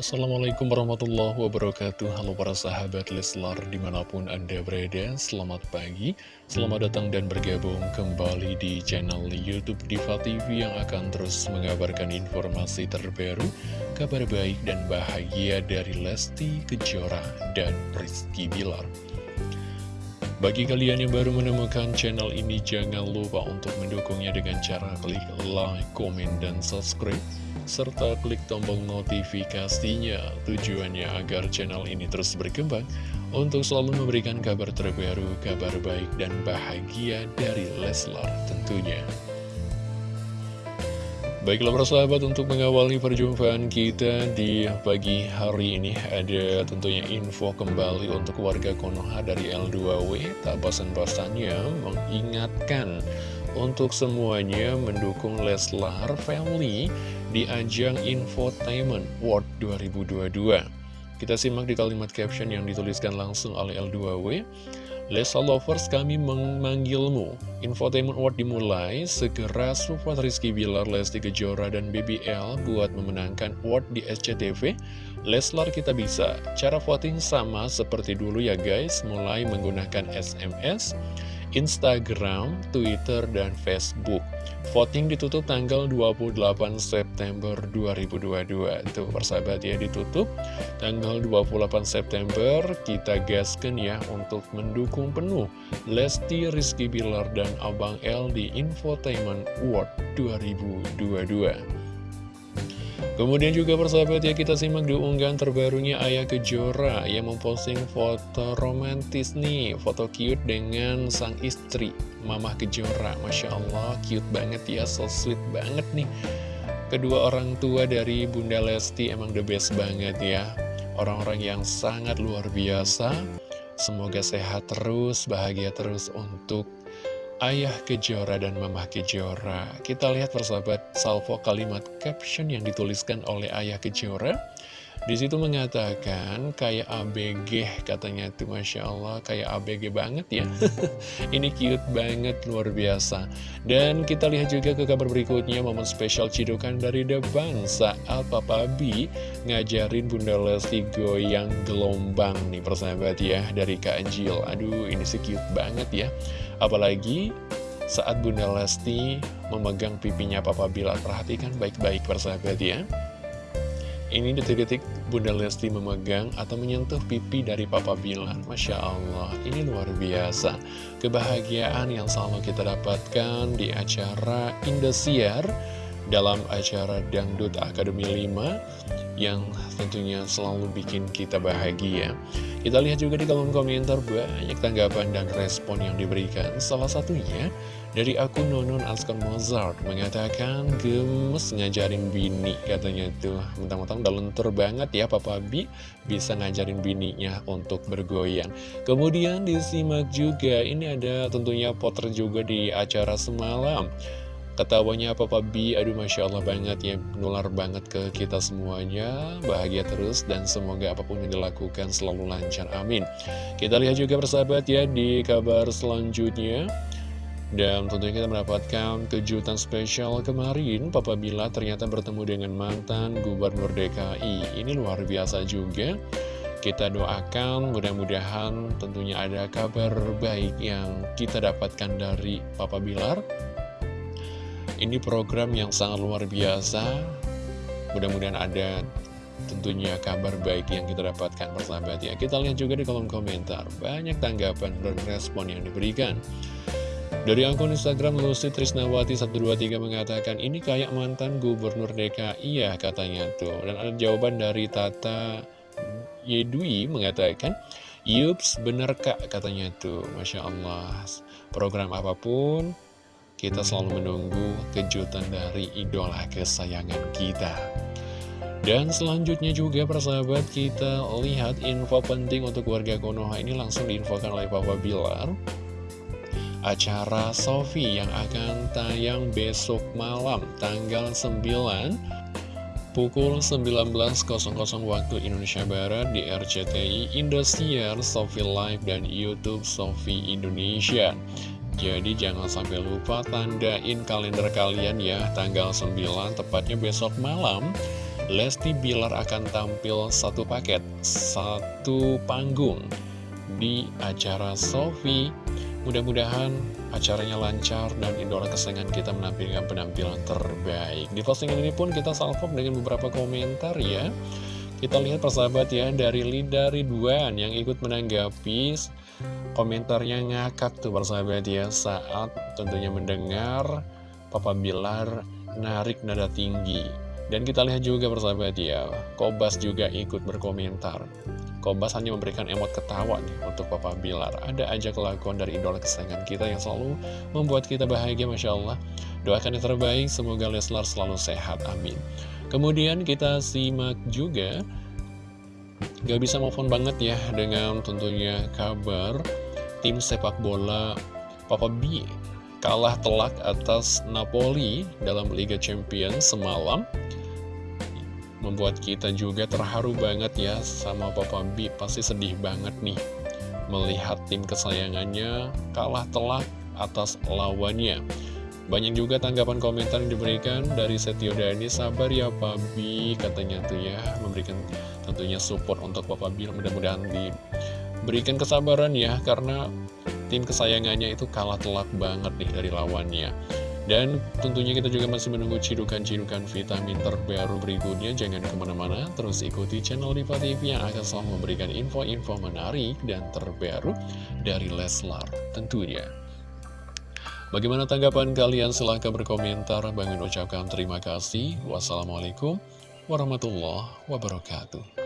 Assalamualaikum warahmatullahi wabarakatuh. Halo para sahabat Leslar di mana pun anda berada Selamat pagi, selamat datang dan bergabung kembali di channel Youtube Diva TV Yang akan terus mengabarkan informasi terbaru Kabar baik dan bahagia dari Lesti Kejora dan Rizky Bilar bagi kalian yang baru menemukan channel ini, jangan lupa untuk mendukungnya dengan cara klik like, komen, dan subscribe serta klik tombol notifikasinya tujuannya agar channel ini terus berkembang untuk selalu memberikan kabar terbaru, kabar baik dan bahagia dari Leslar tentunya. Baiklah persahabat untuk mengawali perjumpaan kita di pagi hari ini ada tentunya info kembali untuk warga Konoha dari L2W tak bosan-bosannya mengingatkan untuk semuanya mendukung Leslar Family di ajang Infotainment World 2022. Kita simak di kalimat caption yang dituliskan langsung oleh L2W. Lesa Lovers kami memanggilmu. Infotainment World dimulai. Segera support Rizky Bilar, Lesti Kejora, dan BBL Buat memenangkan award di SCTV Leslar kita bisa. Cara voting sama seperti dulu ya guys. Mulai menggunakan SMS Instagram, Twitter, dan Facebook. Voting ditutup tanggal 28 September 2022. Itu persahabat ya ditutup tanggal 28 September. Kita gaskan ya untuk mendukung penuh Lesti Rizky Bilar dan Abang L di Infotainment World 2022. Kemudian juga persahabat ya kita simak di unggahan terbarunya Ayah Kejora yang memposting foto romantis nih. Foto cute dengan sang istri Mamah Kejora. Masya Allah cute banget ya so sweet banget nih. Kedua orang tua dari Bunda Lesti emang the best banget ya. Orang-orang yang sangat luar biasa. Semoga sehat terus, bahagia terus untuk Ayah Kejora dan Mamah Kejora. Kita lihat persahabat salvo kalimat caption yang dituliskan oleh Ayah Kejora. Di situ mengatakan kayak ABG katanya tuh Masya Allah kayak ABG banget ya. Ini cute banget luar biasa. Dan kita lihat juga ke kabar berikutnya momen spesial cidukan dari depan Saat Papa B ngajarin Bunda Lesti goyang gelombang nih persahabat ya Dari Kak Anjil Aduh ini sih cute banget ya. Apalagi saat Bunda Lesti memegang pipinya Papa Bilar. Perhatikan baik-baik persahabat ya Ini detik-detik Bunda Lesti memegang atau menyentuh pipi dari Papa Bilar Masya Allah, ini luar biasa. Kebahagiaan yang selalu kita dapatkan di acara Indosiar Dalam acara Dangdut Akademi 5 Yang tentunya selalu bikin kita bahagia kita lihat juga di kolom komentar banyak tanggapan dan respon yang diberikan. Salah satunya dari akun Nonon Askon Mozart mengatakan gemes ngajarin bini katanya tuh. Mentang-mentang udah lentur banget ya Papa Bi bisa ngajarin bininya untuk bergoyang. Kemudian disimak juga ini ada tentunya potret juga di acara semalam. Ketawanya Papa B, aduh Masya Allah banget ya, nular banget ke kita semuanya, bahagia terus dan semoga apa pun yang dilakukan selalu lancar, amin. Kita lihat juga persahabat ya di kabar selanjutnya. Dan tentunya kita mendapatkan kejutan spesial kemarin. Papa Bila ternyata bertemu dengan mantan Gubernur DKI Ini luar biasa juga. Kita doakan mudah-mudahan tentunya ada kabar baik yang kita dapatkan dari Papa Bilar ini program yang sangat luar biasa. Mudah-mudahan ada tentunya kabar baik yang kita dapatkan persahabat ya. Kita lihat juga di kolom komentar. Banyak tanggapan dan respon yang diberikan. Dari akun Instagram Lucy Trisnawati 123 mengatakan ini kayak mantan gubernur DKI ya katanya tuh. Dan ada jawaban dari Tata Yedwi mengatakan Yups bener kak katanya tuh. Masya Allah. Program apa pun kita selalu menunggu kejutan dari idola kesayangan kita. Dan selanjutnya juga persahabat kita lihat info penting untuk warga Konoha ini langsung diinfokan oleh Papa Bilar. Acara Sofi yang akan tayang besok malam tanggal 9 pukul 19.00 waktu Indonesia Barat di RCTI Indosiar, Sofi Live, dan Youtube Sofi Indonesia. Jadi jangan sampai lupa tandain kalender kalian ya Tanggal 9 tepatnya besok malam Lesti Bilar akan tampil satu paket, satu panggung di acara Sofi. Mudah-mudahan acaranya lancar dan idola kesayangan kita menampilkan penampilan terbaik. Di postingan ini pun kita salvo dengan beberapa komentar ya. Kita lihat persahabat ya dari Lida Ridwan yang ikut menanggapi komentarnya ngakak tuh persahabat ya saat tentunya mendengar Papa Bilar narik nada tinggi. Dan kita lihat juga persahabat ya, Kobas juga ikut berkomentar. Kobas hanya memberikan emot ketawa nih untuk Papa Bilar. Ada aja kelakuan dari idola kesayangan kita yang selalu membuat kita bahagia, Masya Allah. Doakan yang terbaik, semoga Leslar selalu sehat, amin. Kemudian kita simak juga, gak bisa move on banget ya dengan tentunya kabar tim sepak bola Papa B kalah telak atas Napoli dalam Liga Champions semalam. Membuat kita juga terharu banget ya sama Papa B pasti sedih banget nih melihat tim kesayangannya kalah telak atas lawannya banyak juga tanggapan komentar yang diberikan dari Setio Dani sabar ya Pabi katanya tuh ya memberikan tentunya support untuk Papa B mudah-mudahan diberikan kesabaran ya karena tim kesayangannya itu kalah telak banget nih dari lawannya. Dan tentunya kita juga masih menunggu cidukan-cidukan vitamin terbaru berikutnya. Jangan ke mana-mana, terus ikuti channel Diva TV yang akan selalu memberikan info-info menarik dan terbaru dari Leslar tentunya. Bagaimana tanggapan kalian? Silahkan berkomentar. Bang ucapkan terima kasih. Wassalamualaikum warahmatullahi wabarakatuh.